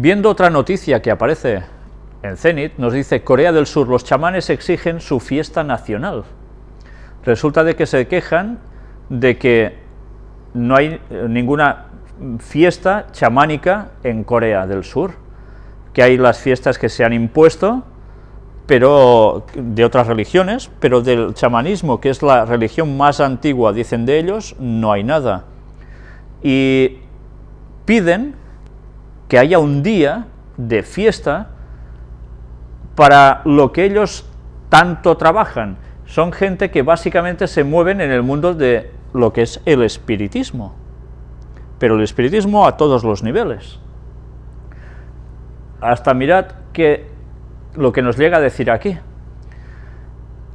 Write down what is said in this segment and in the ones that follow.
Viendo otra noticia que aparece en Zenit, nos dice Corea del Sur, los chamanes exigen su fiesta nacional. Resulta de que se quejan de que no hay eh, ninguna fiesta chamánica en Corea del Sur, que hay las fiestas que se han impuesto, pero de otras religiones, pero del chamanismo, que es la religión más antigua, dicen de ellos, no hay nada. Y piden que haya un día de fiesta para lo que ellos tanto trabajan. Son gente que básicamente se mueven en el mundo de lo que es el espiritismo, pero el espiritismo a todos los niveles. Hasta mirad que lo que nos llega a decir aquí.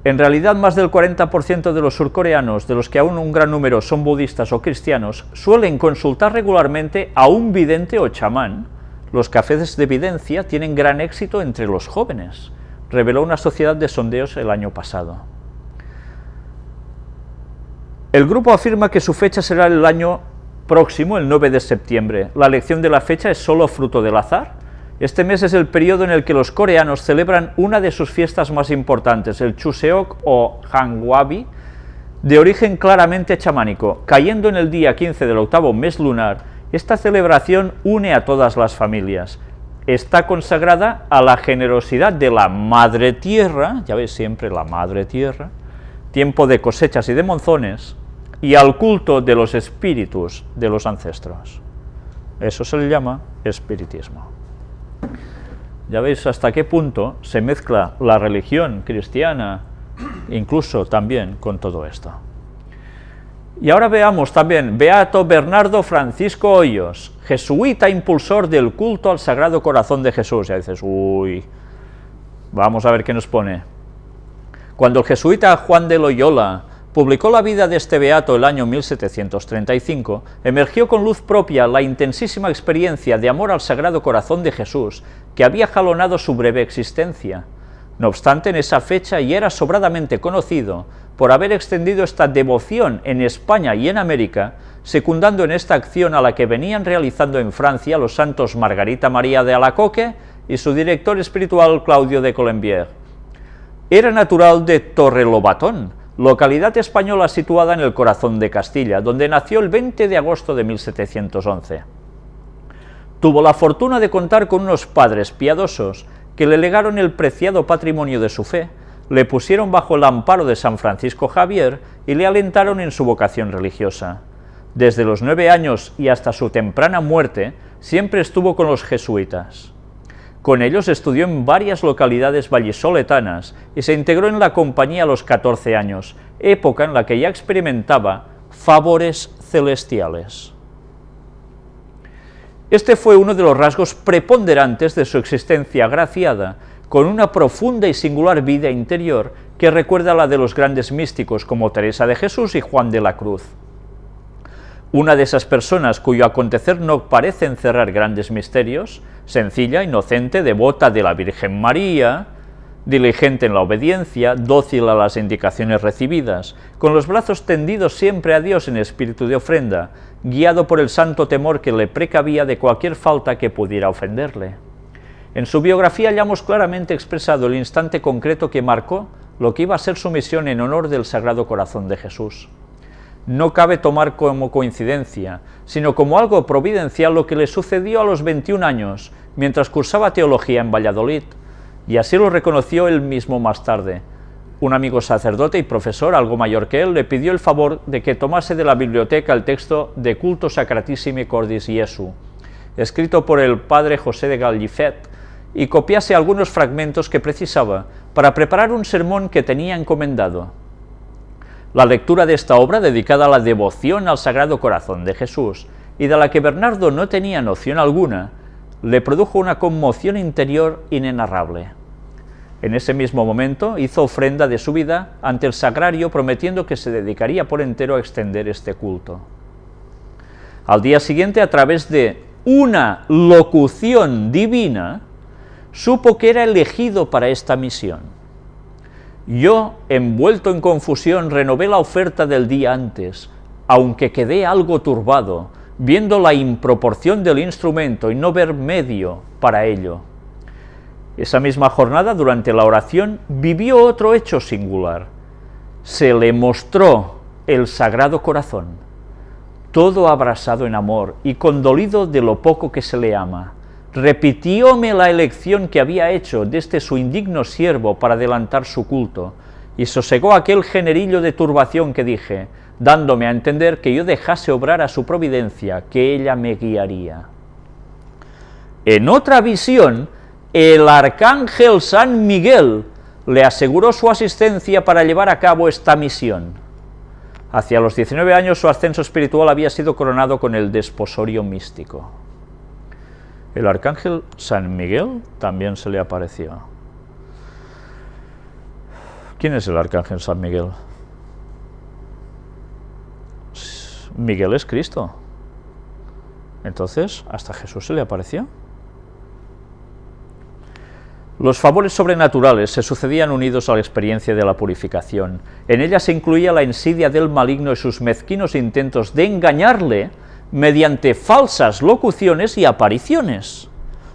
En realidad, más del 40% de los surcoreanos, de los que aún un gran número son budistas o cristianos, suelen consultar regularmente a un vidente o chamán. Los cafés de evidencia tienen gran éxito entre los jóvenes, reveló una sociedad de sondeos el año pasado. El grupo afirma que su fecha será el año próximo, el 9 de septiembre. La elección de la fecha es solo fruto del azar, este mes es el periodo en el que los coreanos celebran una de sus fiestas más importantes, el Chuseok o Hangwabi, de origen claramente chamánico. Cayendo en el día 15 del octavo mes lunar, esta celebración une a todas las familias. Está consagrada a la generosidad de la Madre Tierra, ya veis siempre la Madre Tierra, tiempo de cosechas y de monzones, y al culto de los espíritus de los ancestros. Eso se le llama espiritismo. Ya veis hasta qué punto se mezcla la religión cristiana, incluso también con todo esto. Y ahora veamos también, Beato Bernardo Francisco Hoyos, jesuita impulsor del culto al Sagrado Corazón de Jesús. Ya dices, uy, vamos a ver qué nos pone. Cuando el jesuita Juan de Loyola publicó la vida de este beato el año 1735, emergió con luz propia la intensísima experiencia de amor al Sagrado Corazón de Jesús que había jalonado su breve existencia. No obstante, en esa fecha ya era sobradamente conocido por haber extendido esta devoción en España y en América, secundando en esta acción a la que venían realizando en Francia los santos Margarita María de Alacoque y su director espiritual Claudio de Colombier. Era natural de Torrelobatón, localidad española situada en el corazón de Castilla, donde nació el 20 de agosto de 1711. Tuvo la fortuna de contar con unos padres piadosos que le legaron el preciado patrimonio de su fe, le pusieron bajo el amparo de San Francisco Javier y le alentaron en su vocación religiosa. Desde los nueve años y hasta su temprana muerte, siempre estuvo con los jesuitas. Con ellos estudió en varias localidades vallisoletanas y se integró en la compañía a los 14 años, época en la que ya experimentaba favores celestiales. Este fue uno de los rasgos preponderantes de su existencia agraciada, con una profunda y singular vida interior que recuerda a la de los grandes místicos como Teresa de Jesús y Juan de la Cruz. Una de esas personas cuyo acontecer no parece encerrar grandes misterios, sencilla, inocente, devota de la Virgen María, diligente en la obediencia, dócil a las indicaciones recibidas, con los brazos tendidos siempre a Dios en espíritu de ofrenda, guiado por el santo temor que le precavía de cualquier falta que pudiera ofenderle. En su biografía hallamos claramente expresado el instante concreto que marcó lo que iba a ser su misión en honor del Sagrado Corazón de Jesús no cabe tomar como coincidencia, sino como algo providencial lo que le sucedió a los 21 años, mientras cursaba teología en Valladolid, y así lo reconoció él mismo más tarde. Un amigo sacerdote y profesor, algo mayor que él, le pidió el favor de que tomase de la biblioteca el texto de Culto Sacratissimi Cordis Jesu, escrito por el padre José de Gallifet, y copiase algunos fragmentos que precisaba para preparar un sermón que tenía encomendado. La lectura de esta obra, dedicada a la devoción al Sagrado Corazón de Jesús, y de la que Bernardo no tenía noción alguna, le produjo una conmoción interior inenarrable. En ese mismo momento hizo ofrenda de su vida ante el sagrario prometiendo que se dedicaría por entero a extender este culto. Al día siguiente, a través de una locución divina, supo que era elegido para esta misión. Yo, envuelto en confusión, renové la oferta del día antes, aunque quedé algo turbado, viendo la improporción del instrumento y no ver medio para ello. Esa misma jornada, durante la oración, vivió otro hecho singular. Se le mostró el Sagrado Corazón, todo abrasado en amor y condolido de lo poco que se le ama. Repitióme la elección que había hecho desde su indigno siervo para adelantar su culto, y sosegó aquel generillo de turbación que dije, dándome a entender que yo dejase obrar a su providencia, que ella me guiaría. En otra visión, el arcángel San Miguel le aseguró su asistencia para llevar a cabo esta misión. Hacia los 19 años su ascenso espiritual había sido coronado con el desposorio místico. El arcángel San Miguel también se le apareció. ¿Quién es el arcángel San Miguel? Miguel es Cristo. Entonces, ¿hasta Jesús se le apareció? Los favores sobrenaturales se sucedían unidos a la experiencia de la purificación. En ella se incluía la insidia del maligno y sus mezquinos intentos de engañarle mediante falsas locuciones y apariciones.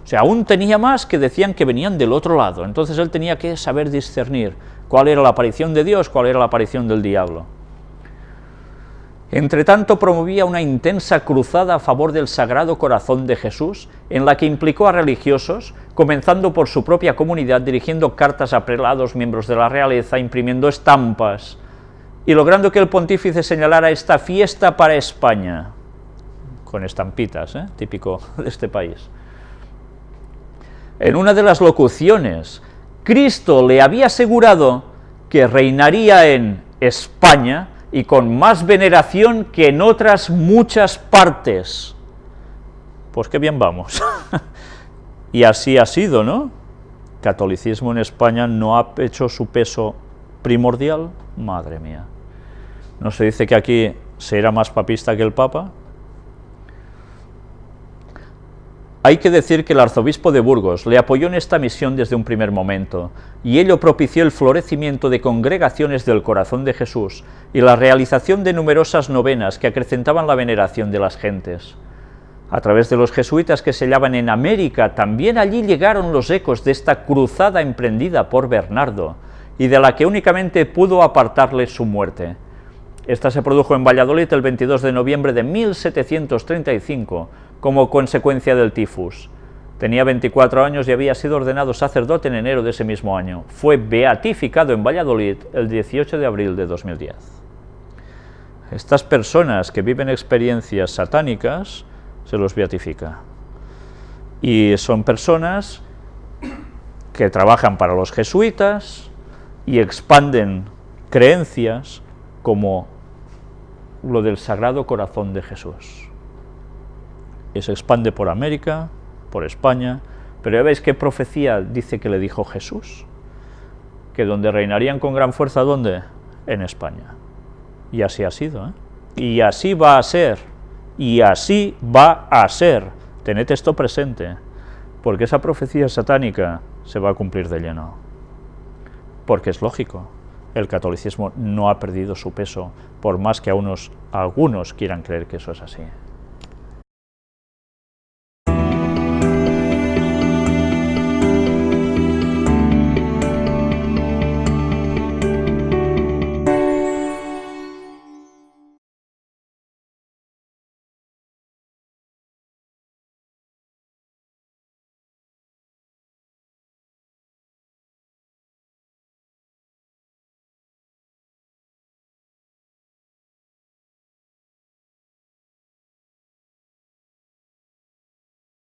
O sea, aún tenía más que decían que venían del otro lado, entonces él tenía que saber discernir cuál era la aparición de Dios, cuál era la aparición del diablo. Entre tanto, promovía una intensa cruzada a favor del Sagrado Corazón de Jesús, en la que implicó a religiosos, comenzando por su propia comunidad, dirigiendo cartas a prelados, miembros de la realeza, imprimiendo estampas, y logrando que el pontífice señalara esta fiesta para España, con estampitas, ¿eh? típico de este país. En una de las locuciones, Cristo le había asegurado que reinaría en España, y con más veneración que en otras muchas partes. Pues qué bien vamos. y así ha sido, ¿no? Catolicismo en España no ha hecho su peso primordial, madre mía. ¿No se dice que aquí se era más papista que el Papa? Hay que decir que el arzobispo de Burgos le apoyó en esta misión desde un primer momento, y ello propició el florecimiento de congregaciones del corazón de Jesús y la realización de numerosas novenas que acrecentaban la veneración de las gentes. A través de los jesuitas que se hallaban en América, también allí llegaron los ecos de esta cruzada emprendida por Bernardo, y de la que únicamente pudo apartarle su muerte. Esta se produjo en Valladolid el 22 de noviembre de 1735, como consecuencia del tifus. Tenía 24 años y había sido ordenado sacerdote en enero de ese mismo año. Fue beatificado en Valladolid el 18 de abril de 2010. Estas personas que viven experiencias satánicas, se los beatifica. Y son personas que trabajan para los jesuitas y expanden creencias como lo del Sagrado Corazón de Jesús y se expande por América, por España, pero ya veis qué profecía dice que le dijo Jesús, que donde reinarían con gran fuerza, ¿dónde? En España. Y así ha sido, ¿eh? Y así va a ser, y así va a ser. Tened esto presente, porque esa profecía satánica se va a cumplir de lleno. Porque es lógico, el catolicismo no ha perdido su peso, por más que a unos, algunos quieran creer que eso es así.